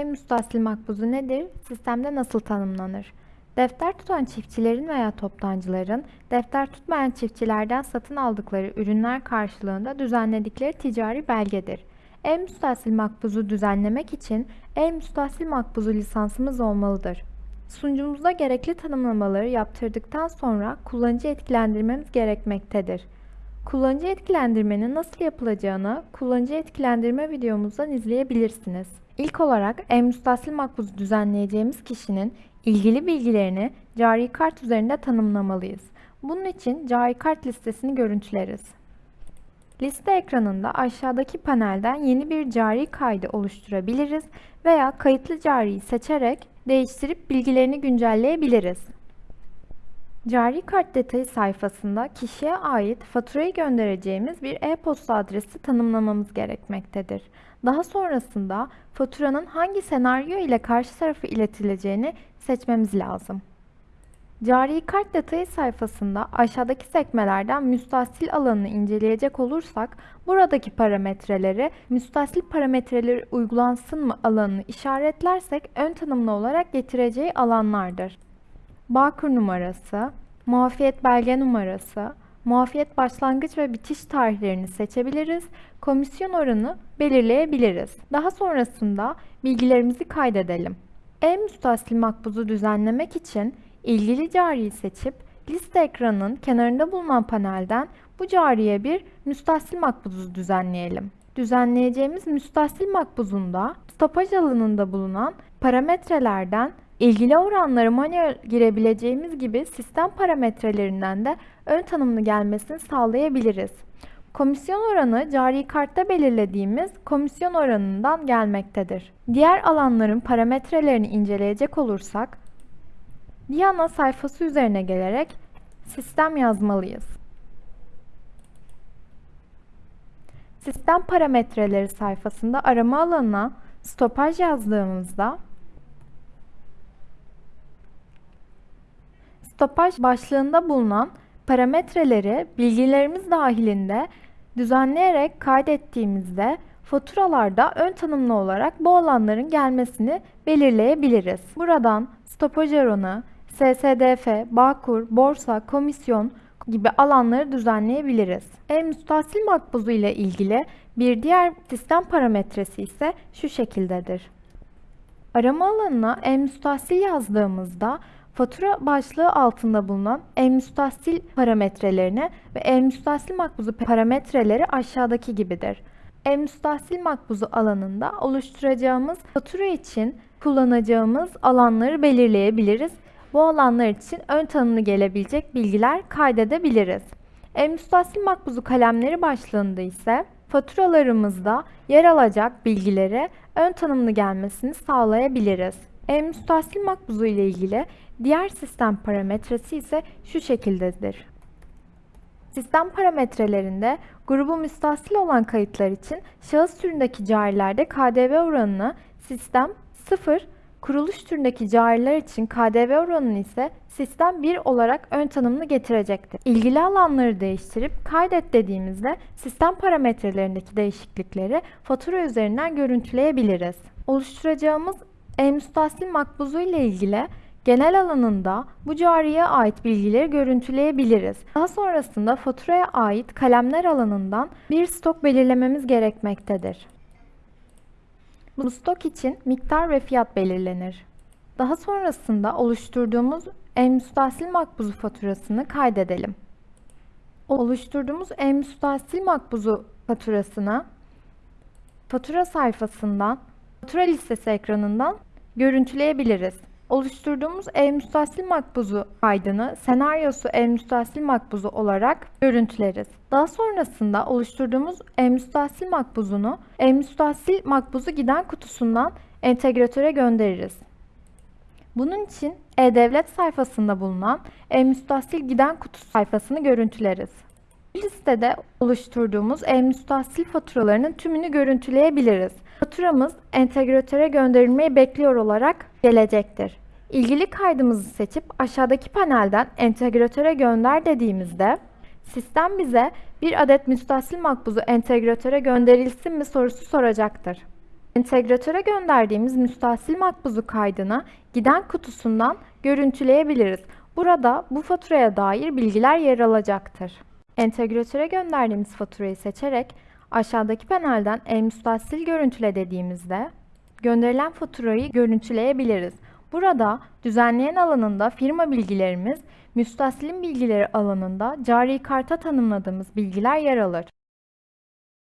E-müstahsil makbuzu nedir? Sistemde nasıl tanımlanır? Defter tutan çiftçilerin veya toptancıların defter tutmayan çiftçilerden satın aldıkları ürünler karşılığında düzenledikleri ticari belgedir. E-müstahsil makbuzu düzenlemek için E-müstahsil makbuzu lisansımız olmalıdır. Sunucumuzda gerekli tanımlamaları yaptırdıktan sonra kullanıcı etkilendirmemiz gerekmektedir. Kullanıcı etkilendirmenin nasıl yapılacağını kullanıcı etkilendirme videomuzdan izleyebilirsiniz. İlk olarak e-müstahsil makbuzu düzenleyeceğimiz kişinin ilgili bilgilerini cari kart üzerinde tanımlamalıyız. Bunun için cari kart listesini görüntüleriz. Liste ekranında aşağıdaki panelden yeni bir cari kaydı oluşturabiliriz veya kayıtlı cariyi seçerek değiştirip bilgilerini güncelleyebiliriz. Cari kart detayı sayfasında kişiye ait faturayı göndereceğimiz bir e-posta adresi tanımlamamız gerekmektedir. Daha sonrasında faturanın hangi senaryo ile karşı tarafa iletileceğini seçmemiz lazım. Cari kart detayı sayfasında aşağıdaki sekmelerden müstahsil alanını inceleyecek olursak buradaki parametreleri müstahsil parametreleri uygulansın mı alanını işaretlersek ön tanımlı olarak getireceği alanlardır. Bağkur numarası, muafiyet belge numarası, muafiyet başlangıç ve bitiş tarihlerini seçebiliriz, komisyon oranı belirleyebiliriz. Daha sonrasında bilgilerimizi kaydedelim. E-müstahsil makbuzu düzenlemek için ilgili cariyi seçip liste ekranının kenarında bulunan panelden bu cariye bir müstahsil makbuzu düzenleyelim. Düzenleyeceğimiz müstahsil makbuzunda stopaj alanında bulunan parametrelerden ilgili oranları manuel girebileceğimiz gibi sistem parametrelerinden de ön tanımlı gelmesini sağlayabiliriz. Komisyon oranı cari kartta belirlediğimiz komisyon oranından gelmektedir. Diğer alanların parametrelerini inceleyecek olursak, Diana sayfası üzerine gelerek sistem yazmalıyız. Sistem parametreleri sayfasında arama alanına stopaj yazdığımızda stopaj başlığında bulunan parametreleri bilgilerimiz dahilinde düzenleyerek kaydettiğimizde faturalarda ön tanımlı olarak bu alanların gelmesini belirleyebiliriz. Buradan stopaj oranı, SSDF, Bağkur, borsa, komisyon gibi alanları düzenleyebiliriz. E-müstahsil makbuzu ile ilgili bir diğer sistem parametresi ise şu şekildedir. Arama alanına e-müstahsil yazdığımızda fatura başlığı altında bulunan e-müstahsil parametrelerini ve e-müstahsil makbuzu parametreleri aşağıdaki gibidir. E-müstahsil makbuzu alanında oluşturacağımız fatura için kullanacağımız alanları belirleyebiliriz bu alanlar için ön tanımlı gelebilecek bilgiler kaydedebiliriz. E-müstahsil makbuzu kalemleri başlığında ise faturalarımızda yer alacak bilgileri ön tanımlı gelmesini sağlayabiliriz. E-müstahsil makbuzu ile ilgili diğer sistem parametresi ise şu şekildedir. Sistem parametrelerinde grubu müstahsil olan kayıtlar için şahıs türündeki carilerde KDV oranını sistem 0 Kuruluş türündeki cariler için KDV oranını ise sistem 1 olarak ön tanımlı getirecektir. İlgili alanları değiştirip kaydet dediğimizde sistem parametrelerindeki değişiklikleri fatura üzerinden görüntüleyebiliriz. Oluşturacağımız e-müstahsil makbuzu ile ilgili genel alanında bu cariye ait bilgileri görüntüleyebiliriz. Daha sonrasında faturaya ait kalemler alanından bir stok belirlememiz gerekmektedir. Bu stok için miktar ve fiyat belirlenir. Daha sonrasında oluşturduğumuz e-müstahsil makbuzu faturasını kaydedelim. Oluşturduğumuz e-müstahsil makbuzu faturasını fatura sayfasından, fatura listesi ekranından görüntüleyebiliriz oluşturduğumuz e-müstahsil makbuzu kaydını senaryosu e-müstahsil makbuzu olarak görüntüleriz. Daha sonrasında oluşturduğumuz e-müstahsil makbuzunu e-müstahsil makbuzu giden kutusundan entegratöre göndeririz. Bunun için e-devlet sayfasında bulunan e-müstahsil giden kutusu sayfasını görüntüleriz. Listede oluşturduğumuz e-müstahsil faturalarının tümünü görüntüleyebiliriz. Faturamız entegratöre gönderilmeyi bekliyor olarak gelecektir. İlgili kaydımızı seçip aşağıdaki panelden entegratöre gönder dediğimizde sistem bize bir adet müstahsil makbuzu entegratöre gönderilsin mi sorusu soracaktır. Entegratöre gönderdiğimiz müstahsil makbuzu kaydını giden kutusundan görüntüleyebiliriz. Burada bu faturaya dair bilgiler yer alacaktır. Entegratöre gönderdiğimiz faturayı seçerek aşağıdaki panelden e-müstahsil görüntüle dediğimizde gönderilen faturayı görüntüleyebiliriz. Burada düzenleyen alanında firma bilgilerimiz, müstahsilin bilgileri alanında cari karta tanımladığımız bilgiler yer alır.